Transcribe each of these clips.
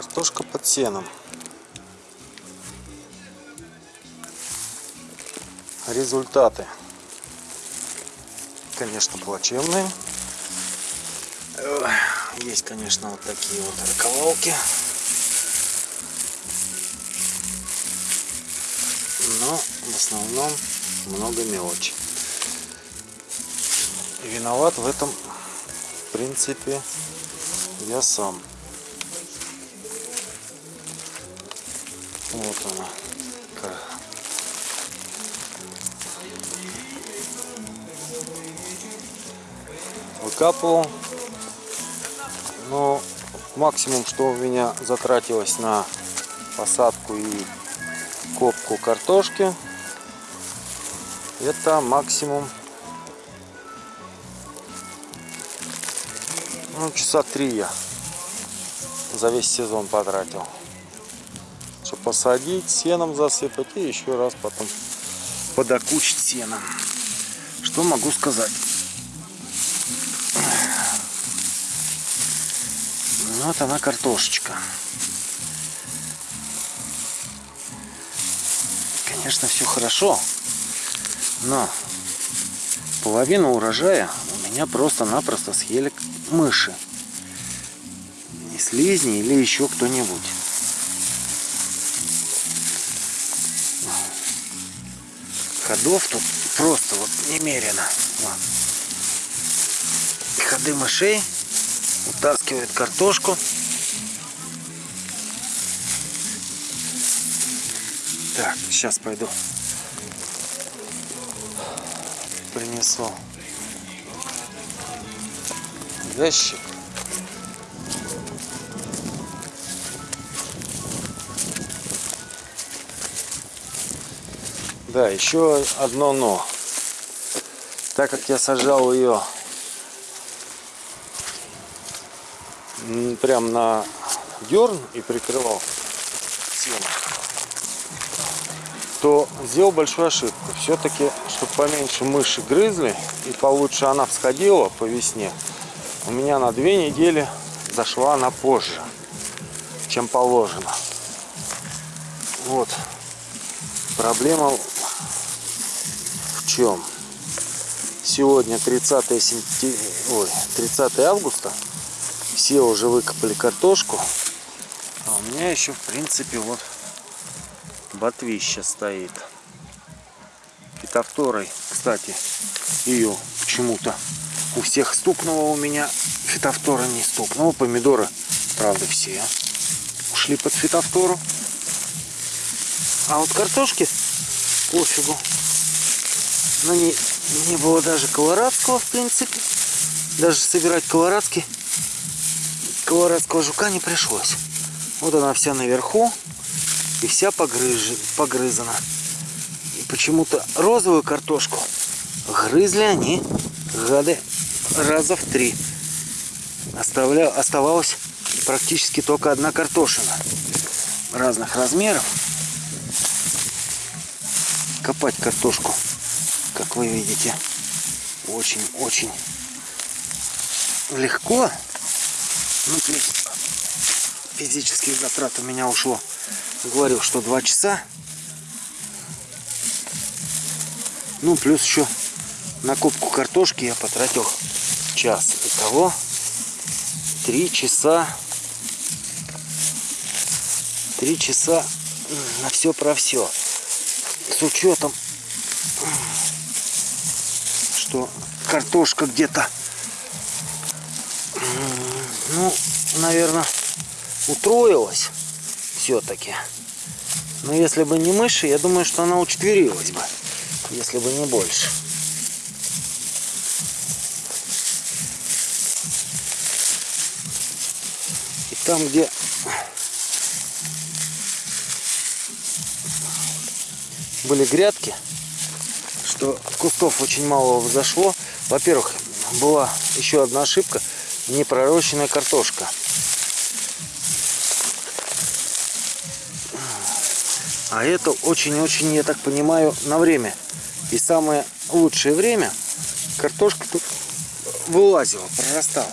Картошка под сеном. Результаты, конечно, плачевные. Есть, конечно, вот такие вот раковалки. Но в основном много мелочи. И виноват в этом, в принципе, я сам. Вот она. Ка- Выкапывал. Но максимум, что у меня затратилось на посадку и копку картошки, это максимум ну, часа три я за весь сезон потратил. Посадить, сеном засыпать и еще раз потом подокучить сеном. Что могу сказать? Ну, Вот она картошечка. Конечно, все хорошо, но половину урожая у меня просто-напросто съели мыши. И слизни или еще кто-нибудь. Ходов тут просто вот немерено. Вот. И ходы мышей утаскивают картошку. Так, сейчас пойду. Принесу ящик. Да, еще одно но. Так как я сажал ее прям на дерн и прикрывал сеном, то сделал большую ошибку. Все-таки, чтобы поменьше мыши грызли и получше она всходила по весне, у меня на две недели зашла она позже, чем положено. Вот. Проблема чем? Сегодня 30, сентя... Ой, 30 августа. Все уже выкопали картошку. А у меня еще, в принципе, вот ботвища стоит. Фитофторой, кстати, ее почему-то у всех стукнуло у меня. Фитофтора не стукнула. Помидоры, правда, все ушли под фитофтору. А вот картошки пофигу. На ней не было даже колорадского, в принципе. Даже собирать колорадский, колорадского жука не пришлось. Вот она вся наверху и вся погрыж... погрызана. И почему-то розовую картошку грызли они, гады, раза в три. Оставля... Оставалась практически только одна картошина разных размеров. Копать картошку, как вы видите, очень-очень легко. Ну, то есть физических затрат у меня ушло, говорю, что два часа. Ну, плюс еще на копку картошки я потратил час. Итого три часа. Три часа на все про все. С учетом, что картошка где-то, ну, наверное, утроилась все-таки. Но если бы не мыши, я думаю, что она учетверилась бы, если бы не больше. И там, где были грядки, что кустов очень мало взошло. Во-первых, была еще одна ошибка, непророщенная картошка. А это очень-очень, я так понимаю, на время. И самое лучшее время картошка тут вылазила, прорастала.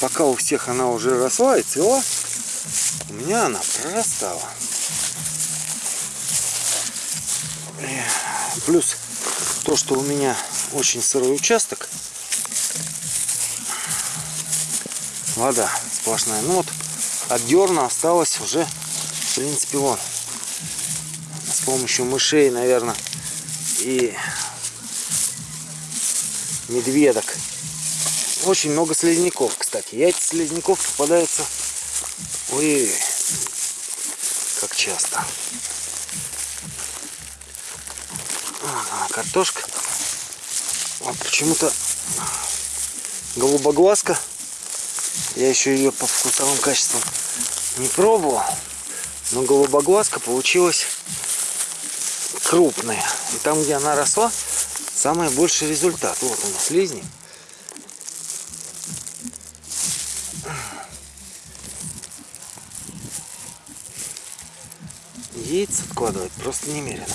Пока у всех она уже росла и цвела, у меня она прорастала. И Плюс то, что у меня очень сырой участок, вода сплошная. Ну вот от дерна осталось уже, в принципе, вон. С помощью мышей, наверное, и медведок. Очень много слизняков, кстати. Яйца слизняков попадаются ой, как часто. А, картошка. Вот почему-то голубоглазка. Я еще ее по вкусовым качествам не пробовал. Но голубоглазка получилась крупная. И там, где она росла, самый больший результат. Вот у нас слизни. Яиц откладывать просто немерено.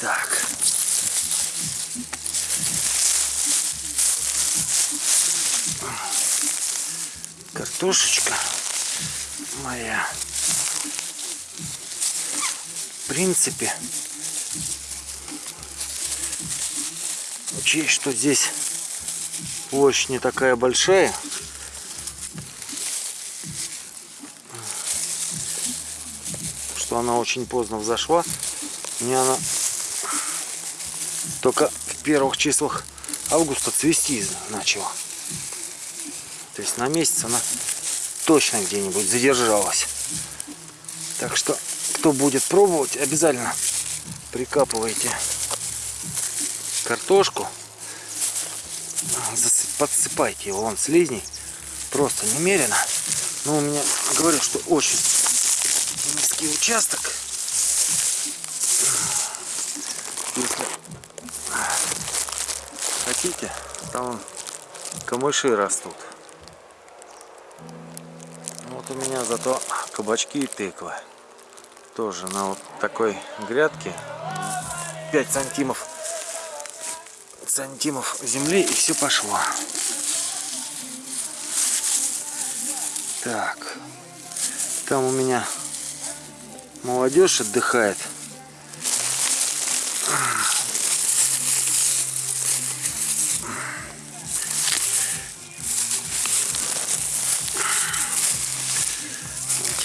Так. Картошечка моя. В принципе, учесть, что здесь площадь не такая большая, что она очень поздно взошла. Мне она только в первых числах августа цвести начала. То есть на месяц она точно где-нибудь задержалась. Так что, кто будет пробовать, обязательно прикапывайте картошку. Подсыпайте его, вон слизней. Просто немерено. Но у меня, говорю, что очень низкий участок. Если хотите, там камыши растут. Меня зато кабачки и тыквы. Тоже на вот такой грядке 5 сантимов сантимов земли и все пошло. Так. Там у меня молодежь отдыхает.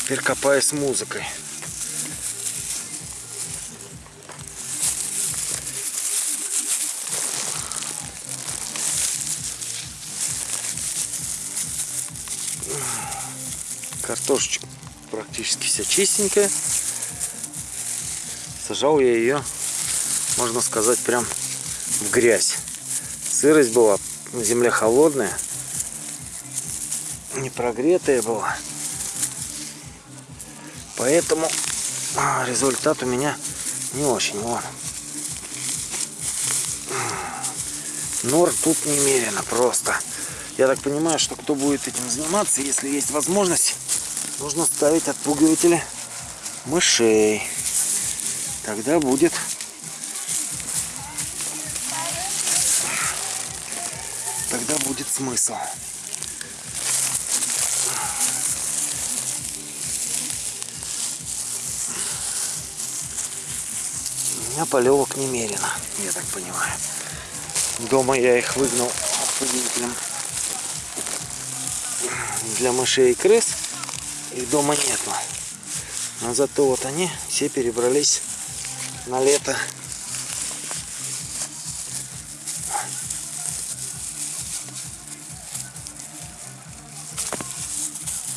Теперь копаю с музыкой. Картошечка практически вся чистенькая. Сажал я ее, можно сказать, прям в грязь. Сырость была, земля холодная, не прогретая была. Поэтому а, результат у меня не очень. Вон. Нор тут немерено просто. Я так понимаю, что кто будет этим заниматься, если есть возможность, нужно ставить отпугиватели мышей. Тогда будет тогда будет смысл. Меня полевок немерено, я так понимаю. Дома я их выгнал отпугивателем для мышей и крыс. Их дома нету. Но зато вот они все перебрались на лето.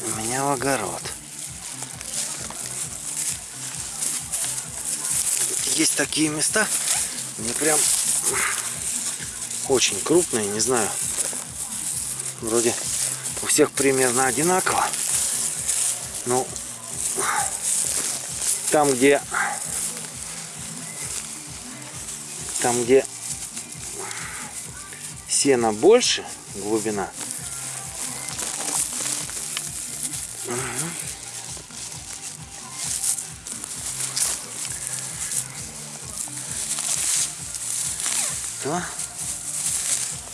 У меня в огород. Есть такие места, где прям очень крупные, не знаю, вроде у всех примерно одинаково. Ну, там, где там, где сена больше, глубина, то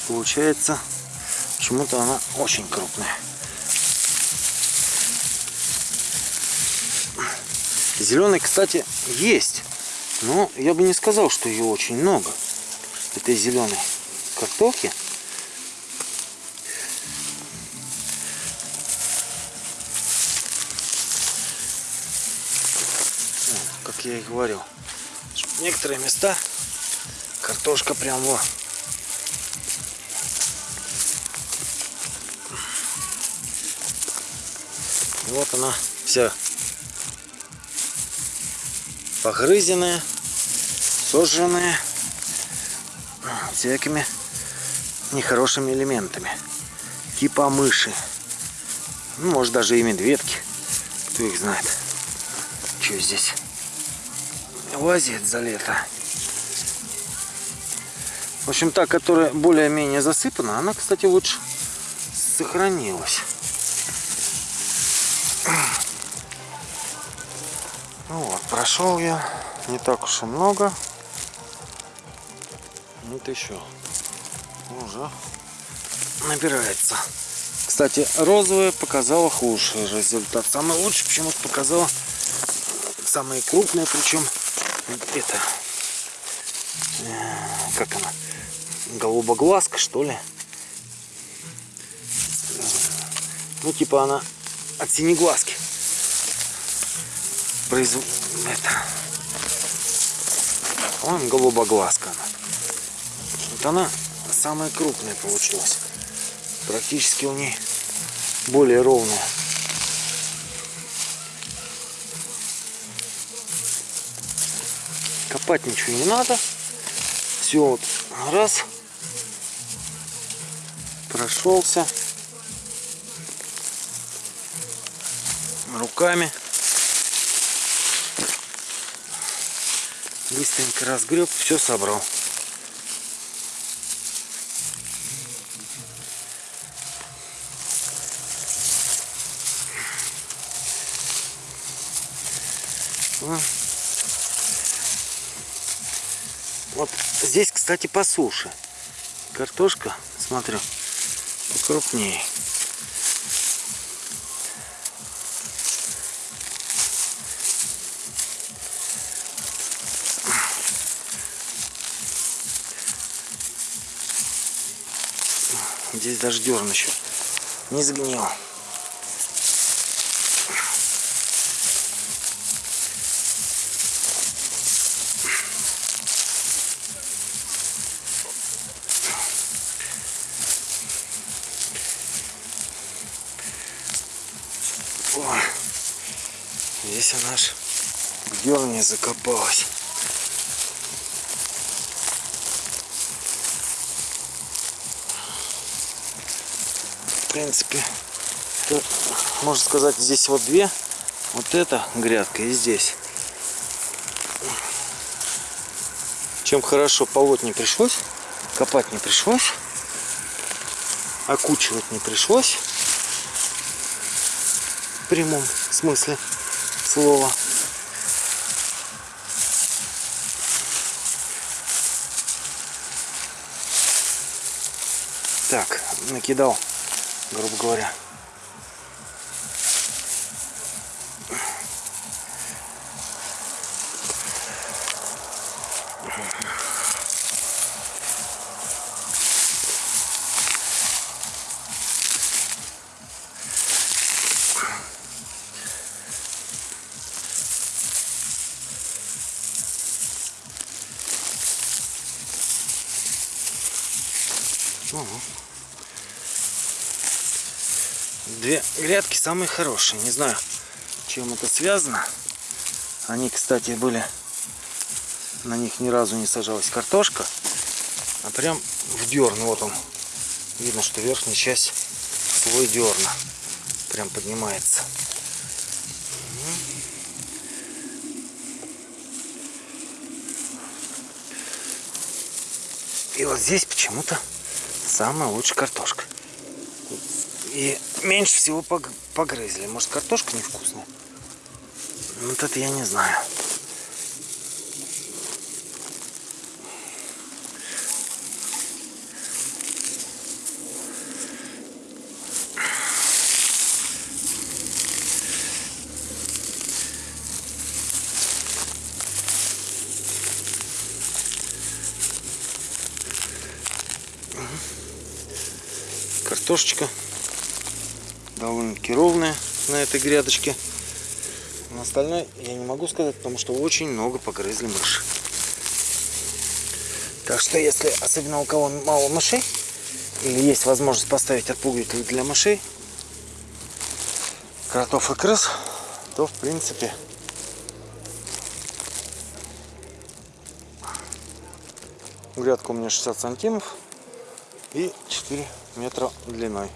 получается почему-то она очень крупная. Зеленый, кстати, есть. Но я бы не сказал, что ее очень много. Этой зеленой картохи. Как я и говорил. Некоторые места картошка прям во. Вот она вся погрызенная, сожженная всякими нехорошими элементами. Типа мыши. Ну, может даже и медведки. Кто их знает. Что здесь? Лазит за лето. В общем, та, которая более-менее засыпана, она, кстати, лучше сохранилась. Ну вот, прошел я не так уж и много. Вот еще уже набирается. Кстати, розовая показала худший результат. Самый лучший почему-то показала самые крупные, причем это э, как она голубоглазка что ли? Ну типа она от синеглазки. Произв... это. По-моему голубоглазка она. Вот она самая крупная получилась. Практически у ней более ровная. Копать ничего не надо. Все вот раз прошелся. Руками. Быстренько разгреб все собрал. Вот здесь, кстати, по суше. Картошка, смотрю, покрупнее. Здесь даже дерн еще не сгнил. Здесь она аж в дерне закопалась. В принципе, то, можно сказать, здесь вот две. Вот эта грядка и здесь. Чем хорошо полоть не пришлось, копать не пришлось, окучивать не пришлось в прямом смысле слова. Так, накидал, грубо говоря. Грядки самые хорошие. Не знаю, чем это связано. Они, кстати, были... На них ни разу не сажалась картошка. А прям в дерн. Вот он. Видно, что верхняя часть свой дерна. Прям поднимается. И вот здесь почему-то самая лучшая картошка. И меньше всего погрызли. Может, картошка невкусная? Ну, вот это я не знаю. Картошечка довольно-таки ровная на этой грядочке. На остальное я не могу сказать, потому что очень много погрызли мыши. Так что если, особенно у кого мало мышей, или есть возможность поставить отпугиватель для мышей, кротов и крыс, то в принципе грядка у меня 60 сантимов и 4 метра длиной.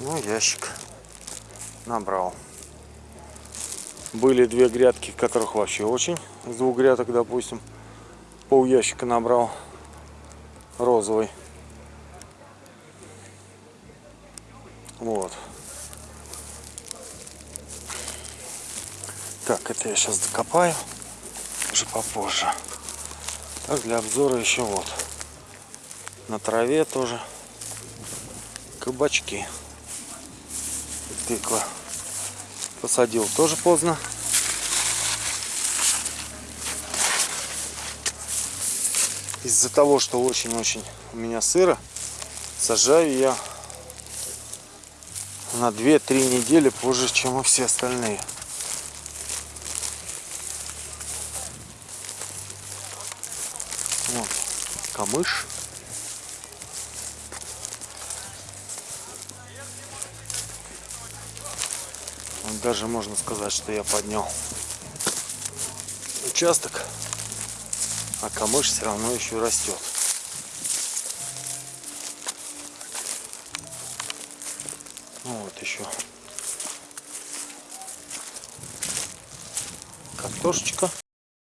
Ну, ящик набрал. Были две грядки, которых вообще очень. С двух грядок, допустим, пол ящика набрал розовый. Вот. Так, это я сейчас докопаю. Уже попозже. Так, для обзора еще вот. На траве тоже кабачки. Тыква. Посадил тоже поздно. Из-за того, что очень-очень у меня сыро, сажаю я на 2-3 недели позже, чем и все остальные. Вот, камыш. Даже можно сказать, что я поднял участок, а камыш все равно еще растет. Ну вот еще картошечка.